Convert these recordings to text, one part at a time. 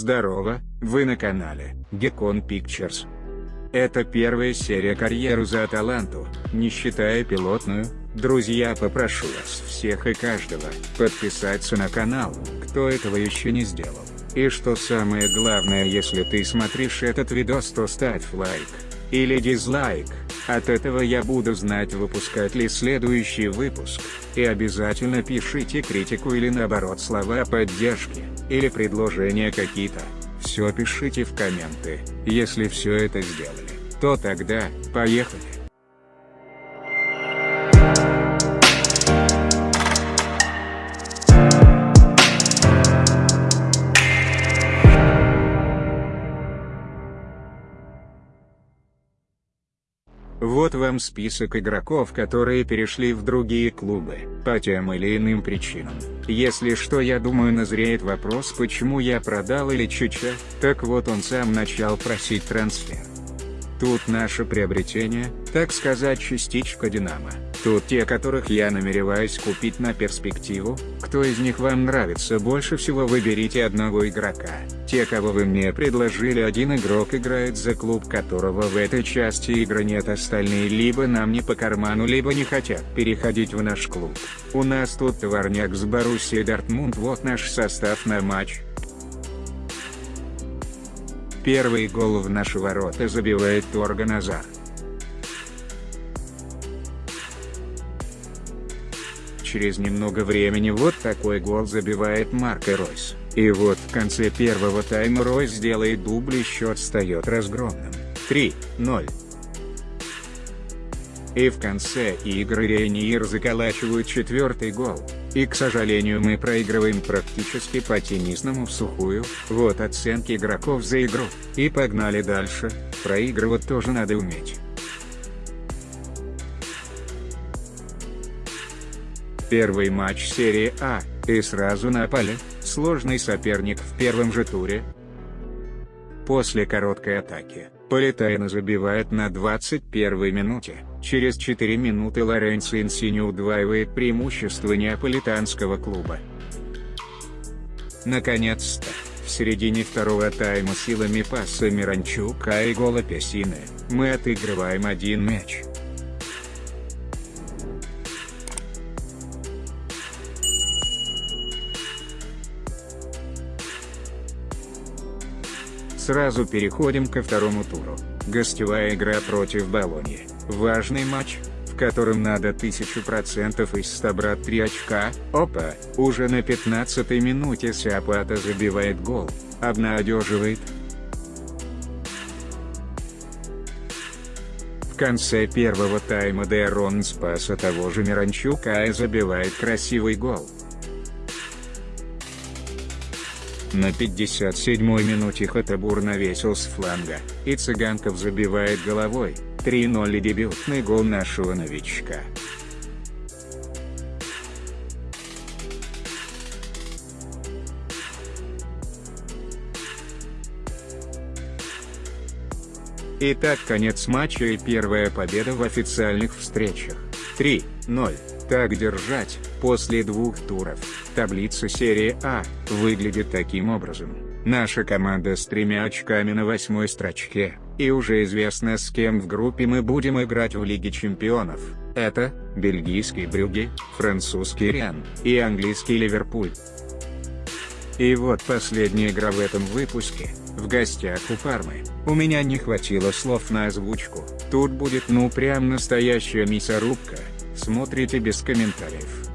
Здорово, вы на канале Gekon Pictures. Это первая серия карьеры за Аталанту, не считая пилотную. Друзья попрошу вас всех и каждого подписаться на канал, кто этого еще не сделал. И что самое главное если ты смотришь этот видос то ставь лайк. Или дизлайк, от этого я буду знать выпускать ли следующий выпуск. И обязательно пишите критику или наоборот слова поддержки, или предложения какие-то. Все пишите в комменты, если все это сделали, то тогда, поехали. Вот вам список игроков, которые перешли в другие клубы, по тем или иным причинам. Если что я думаю назреет вопрос почему я продал или Чича, так вот он сам начал просить трансфер. Тут наше приобретение, так сказать частичка Динамо. Тут те, которых я намереваюсь купить на перспективу, кто из них вам нравится больше всего выберите одного игрока. Те, кого вы мне предложили один игрок играет за клуб которого в этой части игры нет остальные либо нам не по карману либо не хотят переходить в наш клуб. У нас тут товарняк с Боруссией Дортмунд вот наш состав на матч. Первый гол в наши ворота забивает Торган Азар. через немного времени вот такой гол забивает Марко Ройс. И вот в конце первого тайма Ройс делает дубль и счет стает разгромным. 3-0. И в конце игры Рейниер заколачивают четвертый гол. И к сожалению мы проигрываем практически по теннисному в сухую, вот оценки игроков за игру. И погнали дальше, проигрывать тоже надо уметь. Первый матч серии А, и сразу напали, сложный соперник в первом же туре. После короткой атаки, Политайна забивает на 21 минуте, через 4 минуты Лоренцо Инсини удваивает преимущество неаполитанского клуба. Наконец-то, в середине второго тайма силами паса Миранчука и гола Песины, мы отыгрываем один мяч. Сразу переходим ко второму туру. Гостевая игра против Болоньи. Важный матч, в котором надо 1000% из 100 брать 3 очка. Опа, уже на 15 минуте Сиапата забивает гол, обнадеживает. В конце первого тайма Дэрон спаса того же Миранчука и забивает красивый гол. На 57-й минуте Хатабур навесил с фланга, и Цыганков забивает головой, 3-0 и дебютный гол нашего новичка. Итак конец матча и первая победа в официальных встречах. 3-0. Так держать, после двух туров. Таблица серии А выглядит таким образом. Наша команда с тремя очками на восьмой строчке, и уже известно с кем в группе мы будем играть в Лиге Чемпионов. Это, бельгийский Брюгге, французский Риан, и английский Ливерпуль. И вот последняя игра в этом выпуске, в гостях у Пармы. У меня не хватило слов на озвучку, тут будет ну прям настоящая мясорубка. Смотрите без комментариев.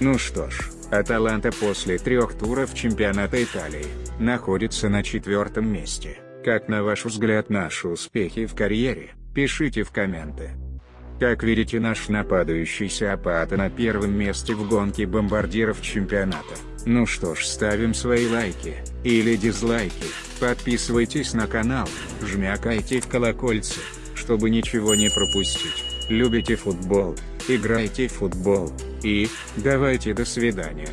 Ну что ж, Аталанта после трех туров чемпионата Италии, находится на четвертом месте. Как на ваш взгляд наши успехи в карьере, пишите в комменты. Как видите наш нападающийся Апата на первом месте в гонке бомбардиров чемпионата. Ну что ж ставим свои лайки, или дизлайки, подписывайтесь на канал, жмякайте в колокольце, чтобы ничего не пропустить. Любите футбол, играйте в футбол, и, давайте до свидания.